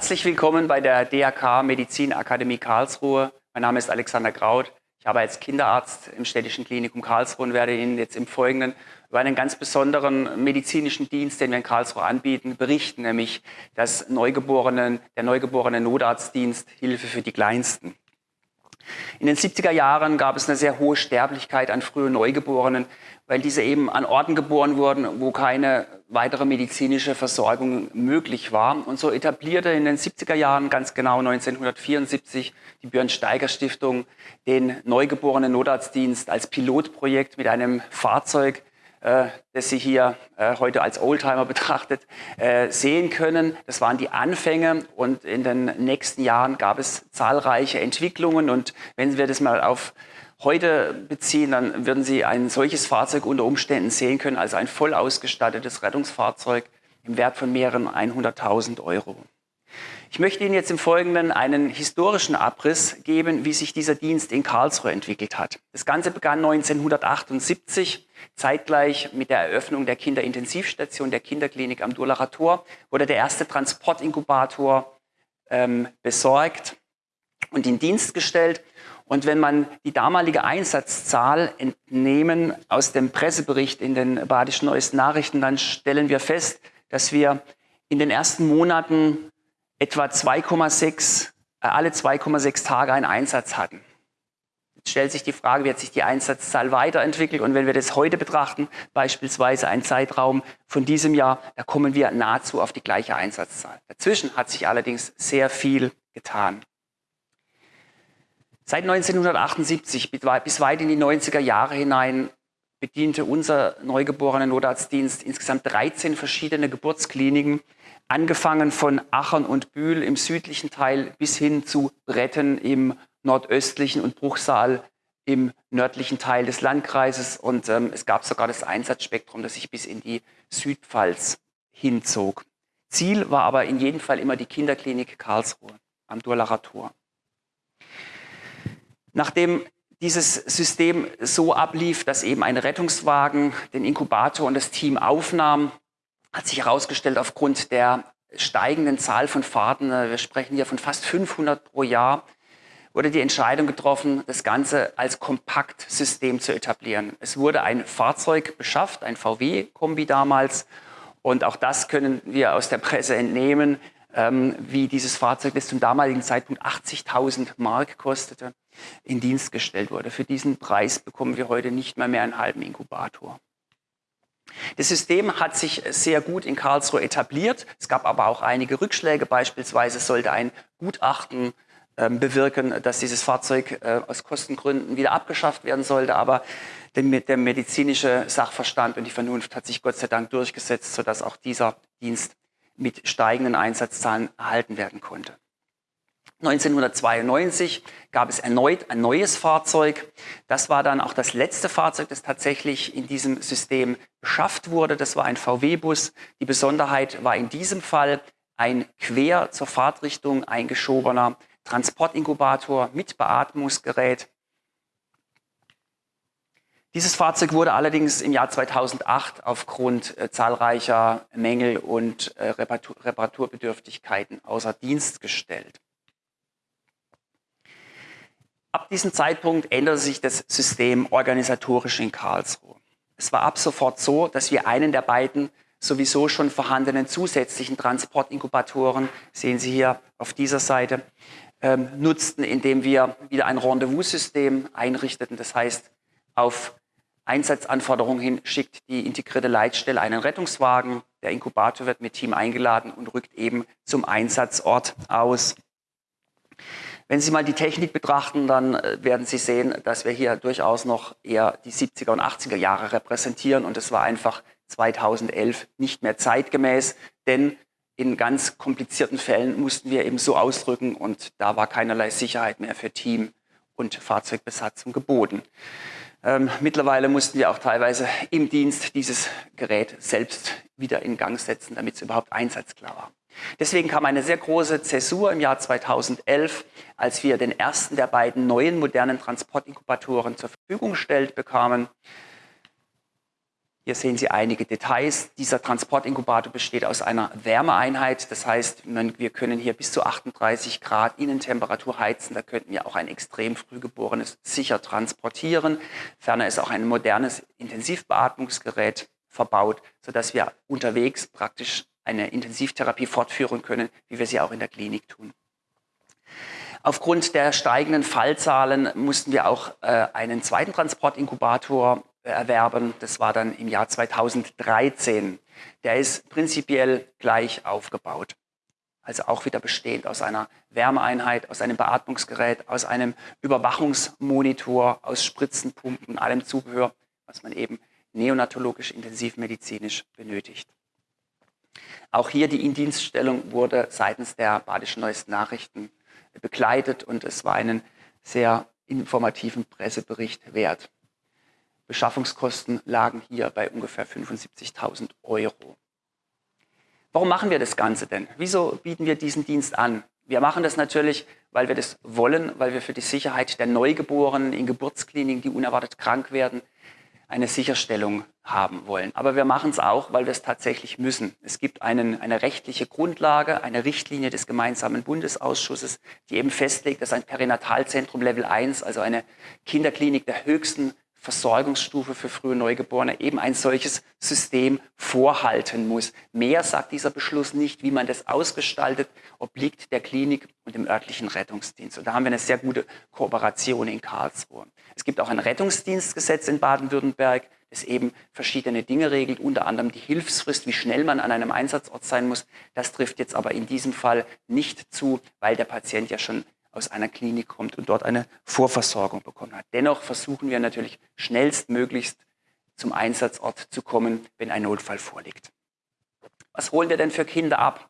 Herzlich willkommen bei der DRK Medizinakademie Karlsruhe. Mein Name ist Alexander Kraut. Ich arbeite als Kinderarzt im Städtischen Klinikum Karlsruhe und werde Ihnen jetzt im Folgenden über einen ganz besonderen medizinischen Dienst, den wir in Karlsruhe anbieten, berichten, nämlich das Neugeborenen, der Neugeborene Notarztdienst Hilfe für die Kleinsten. In den 70er Jahren gab es eine sehr hohe Sterblichkeit an frühen Neugeborenen, weil diese eben an Orten geboren wurden, wo keine weitere medizinische Versorgung möglich war. Und so etablierte in den 70er Jahren, ganz genau 1974, die Björn Steiger Stiftung den Neugeborenen Notarztdienst als Pilotprojekt mit einem Fahrzeug, das Sie hier äh, heute als Oldtimer betrachtet äh, sehen können. Das waren die Anfänge und in den nächsten Jahren gab es zahlreiche Entwicklungen und wenn wir das mal auf heute beziehen, dann würden Sie ein solches Fahrzeug unter Umständen sehen können, also ein voll ausgestattetes Rettungsfahrzeug im Wert von mehreren 100.000 Euro. Ich möchte Ihnen jetzt im Folgenden einen historischen Abriss geben, wie sich dieser Dienst in Karlsruhe entwickelt hat. Das Ganze begann 1978, zeitgleich mit der Eröffnung der Kinderintensivstation der Kinderklinik am Durlacher Tor, wurde der erste Transportinkubator ähm, besorgt und in Dienst gestellt. Und wenn man die damalige Einsatzzahl entnehmen aus dem Pressebericht in den Badischen Neuesten Nachrichten, dann stellen wir fest, dass wir in den ersten Monaten etwa 2,6, äh, alle 2,6 Tage einen Einsatz hatten. Jetzt stellt sich die Frage, wie hat sich die Einsatzzahl weiterentwickelt? Und wenn wir das heute betrachten, beispielsweise ein Zeitraum von diesem Jahr, da kommen wir nahezu auf die gleiche Einsatzzahl. Dazwischen hat sich allerdings sehr viel getan. Seit 1978 bis weit in die 90er Jahre hinein bediente unser neugeborenen Notarztdienst insgesamt 13 verschiedene Geburtskliniken angefangen von Aachen und Bühl im südlichen Teil bis hin zu Bretten im nordöstlichen und Bruchsal im nördlichen Teil des Landkreises. Und ähm, es gab sogar das Einsatzspektrum, das sich bis in die Südpfalz hinzog. Ziel war aber in jedem Fall immer die Kinderklinik Karlsruhe am Durlacher Tor. Nachdem dieses System so ablief, dass eben ein Rettungswagen den Inkubator und das Team aufnahm, hat sich herausgestellt, aufgrund der steigenden Zahl von Fahrten, äh, wir sprechen hier von fast 500 pro Jahr, wurde die Entscheidung getroffen, das Ganze als Kompaktsystem zu etablieren. Es wurde ein Fahrzeug beschafft, ein VW-Kombi damals. Und auch das können wir aus der Presse entnehmen, ähm, wie dieses Fahrzeug, das zum damaligen Zeitpunkt 80.000 Mark kostete, in Dienst gestellt wurde. Für diesen Preis bekommen wir heute nicht mehr mehr einen halben Inkubator. Das System hat sich sehr gut in Karlsruhe etabliert. Es gab aber auch einige Rückschläge. Beispielsweise sollte ein Gutachten ähm, bewirken, dass dieses Fahrzeug äh, aus Kostengründen wieder abgeschafft werden sollte. Aber der, der medizinische Sachverstand und die Vernunft hat sich Gott sei Dank durchgesetzt, sodass auch dieser Dienst mit steigenden Einsatzzahlen erhalten werden konnte. 1992 gab es erneut ein neues Fahrzeug. Das war dann auch das letzte Fahrzeug, das tatsächlich in diesem System beschafft wurde. Das war ein VW-Bus. Die Besonderheit war in diesem Fall ein quer zur Fahrtrichtung eingeschobener Transportinkubator mit Beatmungsgerät. Dieses Fahrzeug wurde allerdings im Jahr 2008 aufgrund äh, zahlreicher Mängel und äh, Reparatur Reparaturbedürftigkeiten außer Dienst gestellt. Ab diesem Zeitpunkt änderte sich das System organisatorisch in Karlsruhe. Es war ab sofort so, dass wir einen der beiden sowieso schon vorhandenen zusätzlichen Transportinkubatoren, sehen Sie hier auf dieser Seite, ähm, nutzten, indem wir wieder ein Rendezvous-System einrichteten. Das heißt, auf Einsatzanforderungen hin schickt die integrierte Leitstelle einen Rettungswagen. Der Inkubator wird mit Team eingeladen und rückt eben zum Einsatzort aus. Wenn Sie mal die Technik betrachten, dann äh, werden Sie sehen, dass wir hier durchaus noch eher die 70er und 80er Jahre repräsentieren und es war einfach 2011 nicht mehr zeitgemäß, denn in ganz komplizierten Fällen mussten wir eben so ausdrücken und da war keinerlei Sicherheit mehr für Team und Fahrzeugbesatzung geboten. Ähm, mittlerweile mussten wir auch teilweise im Dienst dieses Gerät selbst wieder in Gang setzen, damit es überhaupt einsatzklar war. Deswegen kam eine sehr große Zäsur im Jahr 2011, als wir den ersten der beiden neuen modernen Transportinkubatoren zur Verfügung gestellt bekamen. Hier sehen Sie einige Details. Dieser Transportinkubator besteht aus einer Wärmeeinheit. Das heißt, wir können hier bis zu 38 Grad Innentemperatur heizen. Da könnten wir auch ein extrem frühgeborenes sicher transportieren. Ferner ist auch ein modernes Intensivbeatmungsgerät verbaut, sodass wir unterwegs praktisch eine Intensivtherapie fortführen können, wie wir sie auch in der Klinik tun. Aufgrund der steigenden Fallzahlen mussten wir auch äh, einen zweiten Transportinkubator erwerben. Das war dann im Jahr 2013. Der ist prinzipiell gleich aufgebaut. Also auch wieder bestehend aus einer Wärmeeinheit, aus einem Beatmungsgerät, aus einem Überwachungsmonitor, aus Spritzenpumpen, allem Zubehör, was man eben neonatologisch intensivmedizinisch benötigt. Auch hier die Indienststellung wurde seitens der Badischen Neuesten Nachrichten begleitet und es war einen sehr informativen Pressebericht wert. Beschaffungskosten lagen hier bei ungefähr 75.000 Euro. Warum machen wir das Ganze denn? Wieso bieten wir diesen Dienst an? Wir machen das natürlich, weil wir das wollen, weil wir für die Sicherheit der Neugeborenen in Geburtskliniken, die unerwartet krank werden, eine Sicherstellung haben wollen. Aber wir machen es auch, weil wir es tatsächlich müssen. Es gibt einen, eine rechtliche Grundlage, eine Richtlinie des gemeinsamen Bundesausschusses, die eben festlegt, dass ein Perinatalzentrum Level 1, also eine Kinderklinik der höchsten Versorgungsstufe für frühe Neugeborene eben ein solches System vorhalten muss. Mehr sagt dieser Beschluss nicht, wie man das ausgestaltet, obliegt der Klinik und dem örtlichen Rettungsdienst. Und da haben wir eine sehr gute Kooperation in Karlsruhe. Es gibt auch ein Rettungsdienstgesetz in Baden-Württemberg, das eben verschiedene Dinge regelt, unter anderem die Hilfsfrist, wie schnell man an einem Einsatzort sein muss. Das trifft jetzt aber in diesem Fall nicht zu, weil der Patient ja schon aus einer Klinik kommt und dort eine Vorversorgung bekommen hat. Dennoch versuchen wir natürlich schnellstmöglichst zum Einsatzort zu kommen, wenn ein Notfall vorliegt. Was holen wir denn für Kinder ab?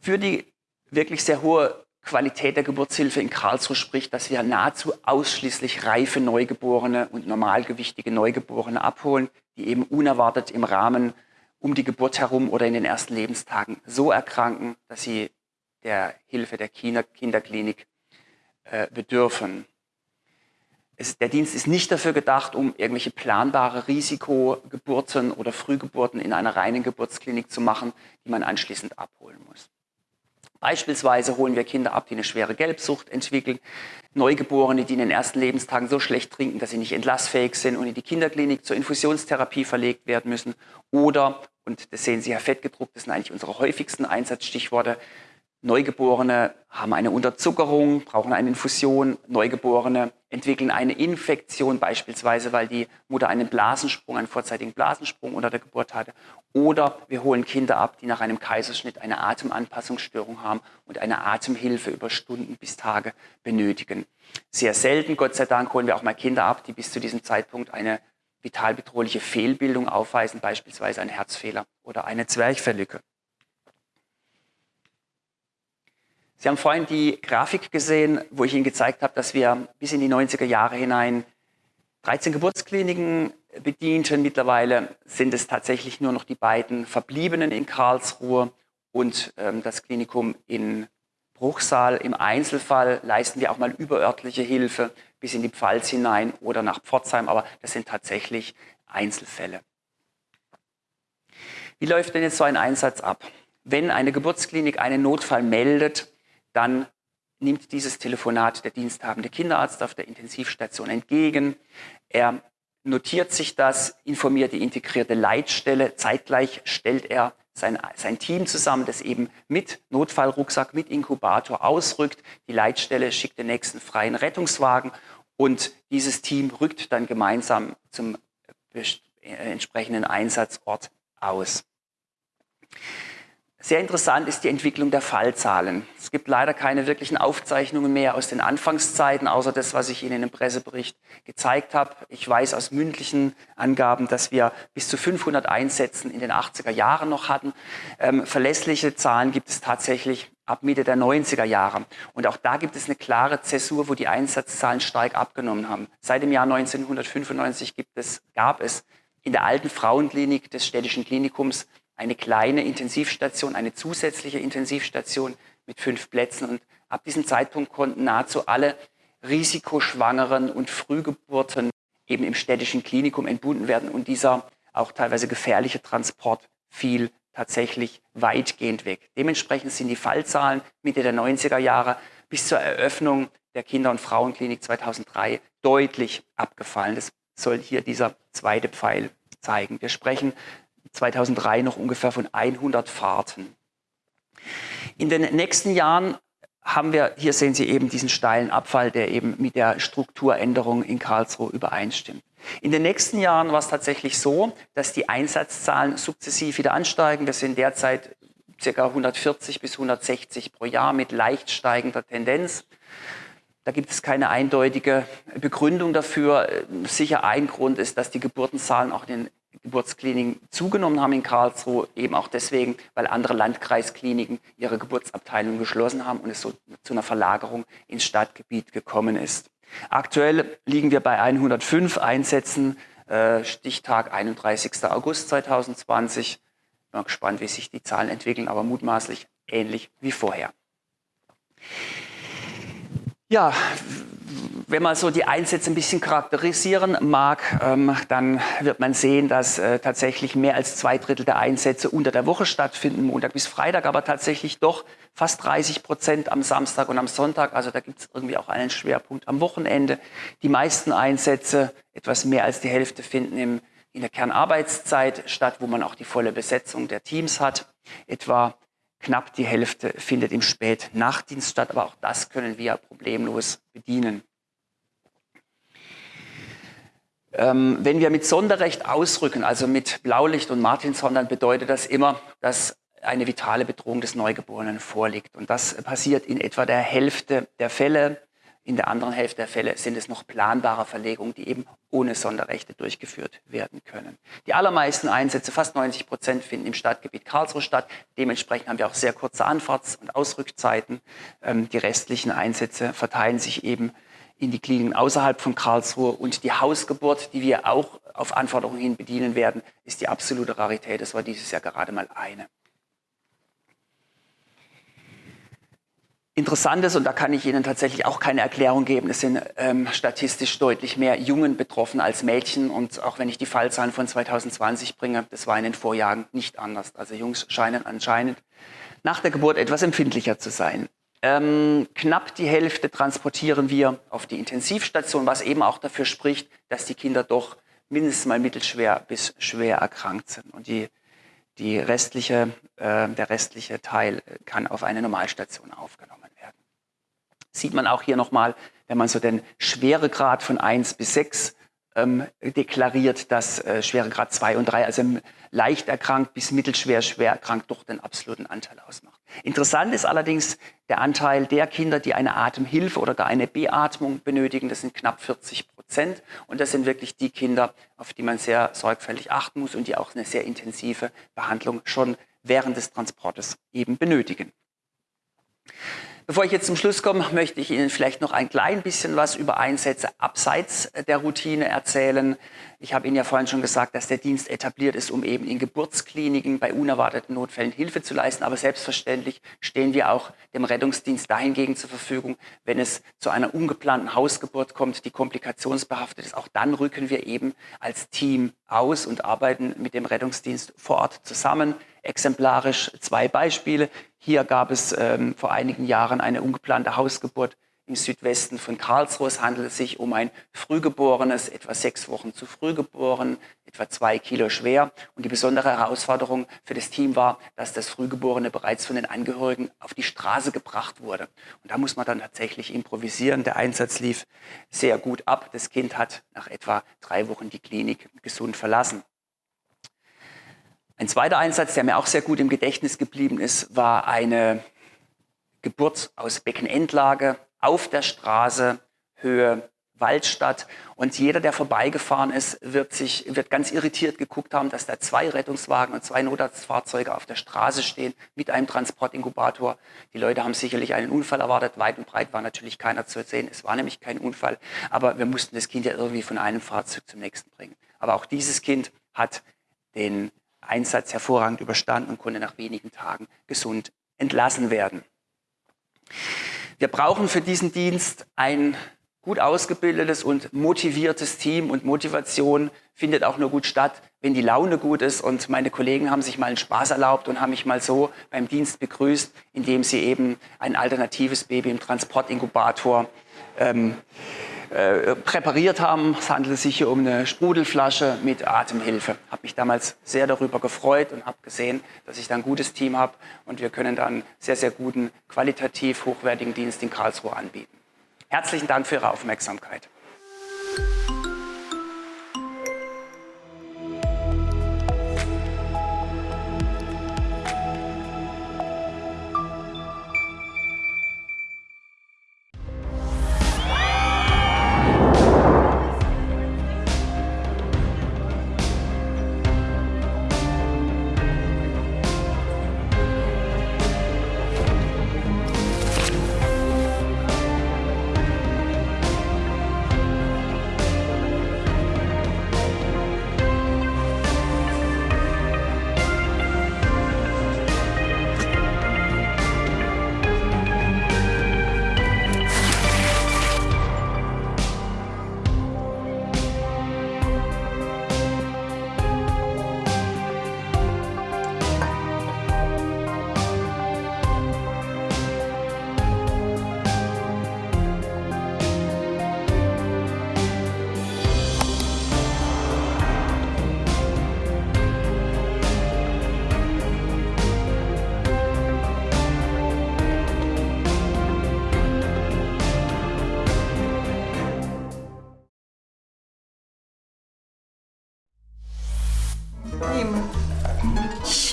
Für die wirklich sehr hohe Qualität der Geburtshilfe in Karlsruhe spricht, dass wir nahezu ausschließlich reife Neugeborene und normalgewichtige Neugeborene abholen, die eben unerwartet im Rahmen um die Geburt herum oder in den ersten Lebenstagen so erkranken, dass sie der Hilfe der Kinderklinik äh, bedürfen. Es, der Dienst ist nicht dafür gedacht, um irgendwelche planbare Risikogeburten oder Frühgeburten in einer reinen Geburtsklinik zu machen, die man anschließend abholen muss. Beispielsweise holen wir Kinder ab, die eine schwere Gelbsucht entwickeln, Neugeborene, die in den ersten Lebenstagen so schlecht trinken, dass sie nicht entlassfähig sind und in die Kinderklinik zur Infusionstherapie verlegt werden müssen. Oder, und das sehen Sie ja fett gedruckt, das sind eigentlich unsere häufigsten Einsatzstichworte, Neugeborene haben eine Unterzuckerung, brauchen eine Infusion. Neugeborene entwickeln eine Infektion, beispielsweise weil die Mutter einen Blasensprung, einen vorzeitigen Blasensprung unter der Geburt hatte. Oder wir holen Kinder ab, die nach einem Kaiserschnitt eine Atemanpassungsstörung haben und eine Atemhilfe über Stunden bis Tage benötigen. Sehr selten, Gott sei Dank, holen wir auch mal Kinder ab, die bis zu diesem Zeitpunkt eine vitalbedrohliche Fehlbildung aufweisen, beispielsweise einen Herzfehler oder eine Zwerchfellücke. Sie haben vorhin die Grafik gesehen, wo ich Ihnen gezeigt habe, dass wir bis in die 90er Jahre hinein 13 Geburtskliniken bedienten. Mittlerweile sind es tatsächlich nur noch die beiden verbliebenen in Karlsruhe und ähm, das Klinikum in Bruchsal. Im Einzelfall leisten wir auch mal überörtliche Hilfe bis in die Pfalz hinein oder nach Pforzheim, aber das sind tatsächlich Einzelfälle. Wie läuft denn jetzt so ein Einsatz ab? Wenn eine Geburtsklinik einen Notfall meldet, dann nimmt dieses Telefonat der diensthabende Kinderarzt auf der Intensivstation entgegen. Er notiert sich das, informiert die integrierte Leitstelle. Zeitgleich stellt er sein, sein Team zusammen, das eben mit Notfallrucksack, mit Inkubator ausrückt. Die Leitstelle schickt den nächsten freien Rettungswagen und dieses Team rückt dann gemeinsam zum äh, entsprechenden Einsatzort aus. Sehr interessant ist die Entwicklung der Fallzahlen. Es gibt leider keine wirklichen Aufzeichnungen mehr aus den Anfangszeiten, außer das, was ich Ihnen im Pressebericht gezeigt habe. Ich weiß aus mündlichen Angaben, dass wir bis zu 500 Einsätzen in den 80er Jahren noch hatten. Ähm, verlässliche Zahlen gibt es tatsächlich ab Mitte der 90er Jahre. Und auch da gibt es eine klare Zäsur, wo die Einsatzzahlen stark abgenommen haben. Seit dem Jahr 1995 gibt es, gab es in der alten Frauenklinik des städtischen Klinikums eine kleine Intensivstation, eine zusätzliche Intensivstation mit fünf Plätzen. Und ab diesem Zeitpunkt konnten nahezu alle risikoschwangeren und Frühgeburten eben im städtischen Klinikum entbunden werden und dieser auch teilweise gefährliche Transport fiel tatsächlich weitgehend weg. Dementsprechend sind die Fallzahlen Mitte der 90er Jahre bis zur Eröffnung der Kinder- und Frauenklinik 2003 deutlich abgefallen. Das soll hier dieser zweite Pfeil zeigen. Wir sprechen 2003 noch ungefähr von 100 Fahrten. In den nächsten Jahren haben wir, hier sehen Sie eben diesen steilen Abfall, der eben mit der Strukturänderung in Karlsruhe übereinstimmt. In den nächsten Jahren war es tatsächlich so, dass die Einsatzzahlen sukzessiv wieder ansteigen. Wir sind derzeit ca. 140 bis 160 pro Jahr mit leicht steigender Tendenz. Da gibt es keine eindeutige Begründung dafür. Sicher ein Grund ist, dass die Geburtenzahlen auch in den Geburtskliniken zugenommen haben in Karlsruhe, eben auch deswegen, weil andere Landkreiskliniken ihre Geburtsabteilungen geschlossen haben und es so zu einer Verlagerung ins Stadtgebiet gekommen ist. Aktuell liegen wir bei 105 Einsätzen, äh, Stichtag 31. August 2020. Bin gespannt, wie sich die Zahlen entwickeln, aber mutmaßlich ähnlich wie vorher. Ja, wenn man so die Einsätze ein bisschen charakterisieren mag, ähm, dann wird man sehen, dass äh, tatsächlich mehr als zwei Drittel der Einsätze unter der Woche stattfinden, Montag bis Freitag, aber tatsächlich doch fast 30 Prozent am Samstag und am Sonntag. Also da gibt es irgendwie auch einen Schwerpunkt am Wochenende. Die meisten Einsätze, etwas mehr als die Hälfte, finden im, in der Kernarbeitszeit statt, wo man auch die volle Besetzung der Teams hat. Etwa knapp die Hälfte findet im Spätnachtdienst statt, aber auch das können wir problemlos bedienen. Ähm, wenn wir mit Sonderrecht ausrücken, also mit Blaulicht und Martinshorn, dann bedeutet das immer, dass eine vitale Bedrohung des Neugeborenen vorliegt. Und das passiert in etwa der Hälfte der Fälle. In der anderen Hälfte der Fälle sind es noch planbare Verlegungen, die eben ohne Sonderrechte durchgeführt werden können. Die allermeisten Einsätze, fast 90 Prozent, finden im Stadtgebiet Karlsruhe statt. Dementsprechend haben wir auch sehr kurze Anfahrts- und Ausrückzeiten. Ähm, die restlichen Einsätze verteilen sich eben in die Kliniken außerhalb von Karlsruhe. Und die Hausgeburt, die wir auch auf Anforderungen hin bedienen werden, ist die absolute Rarität. Das war dieses Jahr gerade mal eine. Interessant ist, und da kann ich Ihnen tatsächlich auch keine Erklärung geben, es sind ähm, statistisch deutlich mehr Jungen betroffen als Mädchen. Und auch wenn ich die Fallzahlen von 2020 bringe, das war in den Vorjahren nicht anders. Also Jungs scheinen anscheinend nach der Geburt etwas empfindlicher zu sein. Ähm, knapp die Hälfte transportieren wir auf die Intensivstation, was eben auch dafür spricht, dass die Kinder doch mindestens mal mittelschwer bis schwer erkrankt sind. Und die, die restliche, äh, der restliche Teil kann auf eine Normalstation aufgenommen werden. Sieht man auch hier nochmal, wenn man so den Schweregrad von 1 bis 6 ähm, deklariert, dass äh, Schweregrad 2 und 3, also leicht erkrankt bis mittelschwer schwer erkrankt, doch den absoluten Anteil ausmacht. Interessant ist allerdings der Anteil der Kinder, die eine Atemhilfe oder gar eine Beatmung benötigen. Das sind knapp 40 Prozent. Und das sind wirklich die Kinder, auf die man sehr sorgfältig achten muss und die auch eine sehr intensive Behandlung schon während des Transportes eben benötigen. Bevor ich jetzt zum Schluss komme, möchte ich Ihnen vielleicht noch ein klein bisschen was über Einsätze abseits der Routine erzählen. Ich habe Ihnen ja vorhin schon gesagt, dass der Dienst etabliert ist, um eben in Geburtskliniken bei unerwarteten Notfällen Hilfe zu leisten. Aber selbstverständlich stehen wir auch dem Rettungsdienst dahingegen zur Verfügung, wenn es zu einer ungeplanten Hausgeburt kommt, die komplikationsbehaftet ist. Auch dann rücken wir eben als Team aus und arbeiten mit dem Rettungsdienst vor Ort zusammen. Exemplarisch zwei Beispiele. Hier gab es ähm, vor einigen Jahren eine ungeplante Hausgeburt im Südwesten von Karlsruhe. Es handelt sich um ein Frühgeborenes, etwa sechs Wochen zu früh geboren, etwa zwei Kilo schwer. Und die besondere Herausforderung für das Team war, dass das Frühgeborene bereits von den Angehörigen auf die Straße gebracht wurde. Und da muss man dann tatsächlich improvisieren. Der Einsatz lief sehr gut ab. Das Kind hat nach etwa drei Wochen die Klinik gesund verlassen. Ein zweiter Einsatz, der mir auch sehr gut im Gedächtnis geblieben ist, war eine Geburt aus Beckenendlage auf der Straße, Höhe Waldstadt. Und jeder, der vorbeigefahren ist, wird sich, wird ganz irritiert geguckt haben, dass da zwei Rettungswagen und zwei Notarztfahrzeuge auf der Straße stehen mit einem Transportinkubator. Die Leute haben sicherlich einen Unfall erwartet. Weit und breit war natürlich keiner zu sehen. Es war nämlich kein Unfall. Aber wir mussten das Kind ja irgendwie von einem Fahrzeug zum nächsten bringen. Aber auch dieses Kind hat den Einsatz hervorragend überstanden und konnte nach wenigen Tagen gesund entlassen werden. Wir brauchen für diesen Dienst ein gut ausgebildetes und motiviertes Team und Motivation findet auch nur gut statt, wenn die Laune gut ist. Und meine Kollegen haben sich mal einen Spaß erlaubt und haben mich mal so beim Dienst begrüßt, indem sie eben ein alternatives Baby im Transportinkubator ähm, äh, präpariert haben. Es handelt sich hier um eine Sprudelflasche mit Atemhilfe. Habe mich damals sehr darüber gefreut und habe gesehen, dass ich da ein gutes Team habe und wir können dann sehr, sehr guten, qualitativ hochwertigen Dienst in Karlsruhe anbieten. Herzlichen Dank für Ihre Aufmerksamkeit.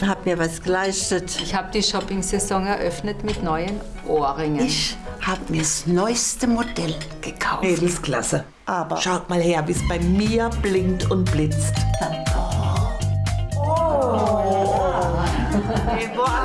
Habe mir was geleistet. Ich habe die Shopping-Saison eröffnet mit neuen Ohrringen. Ich habe mir das neueste Modell gekauft. Nee, das ist klasse. Aber Schaut mal her, wie es bei mir blinkt und blitzt. Et voilà! Das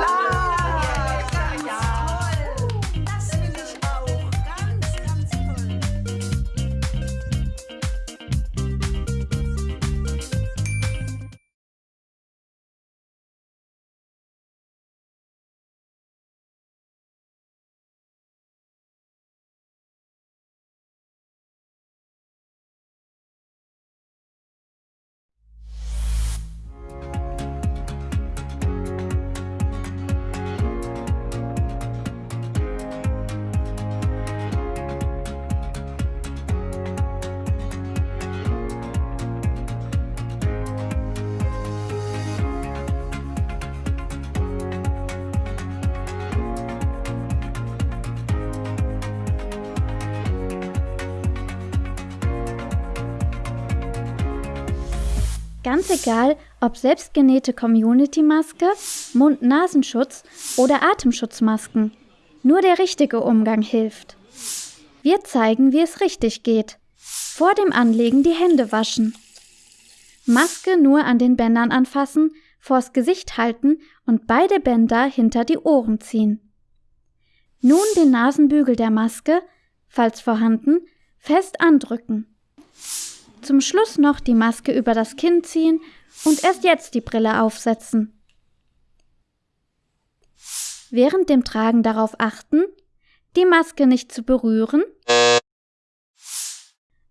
Ganz egal, ob selbstgenähte Community-Maske, Mund-Nasenschutz oder Atemschutzmasken. Nur der richtige Umgang hilft. Wir zeigen, wie es richtig geht. Vor dem Anlegen die Hände waschen. Maske nur an den Bändern anfassen, vors Gesicht halten und beide Bänder hinter die Ohren ziehen. Nun den Nasenbügel der Maske, falls vorhanden, fest andrücken. Zum Schluss noch die Maske über das Kinn ziehen und erst jetzt die Brille aufsetzen. Während dem Tragen darauf achten, die Maske nicht zu berühren,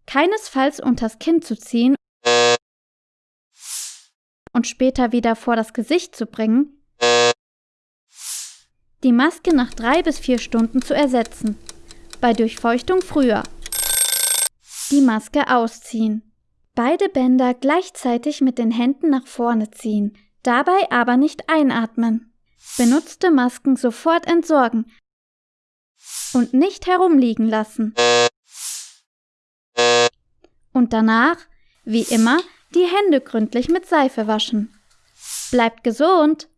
keinesfalls unters Kinn zu ziehen und später wieder vor das Gesicht zu bringen, die Maske nach drei bis vier Stunden zu ersetzen, bei Durchfeuchtung früher. Die Maske ausziehen. Beide Bänder gleichzeitig mit den Händen nach vorne ziehen, dabei aber nicht einatmen. Benutzte Masken sofort entsorgen und nicht herumliegen lassen. Und danach, wie immer, die Hände gründlich mit Seife waschen. Bleibt gesund!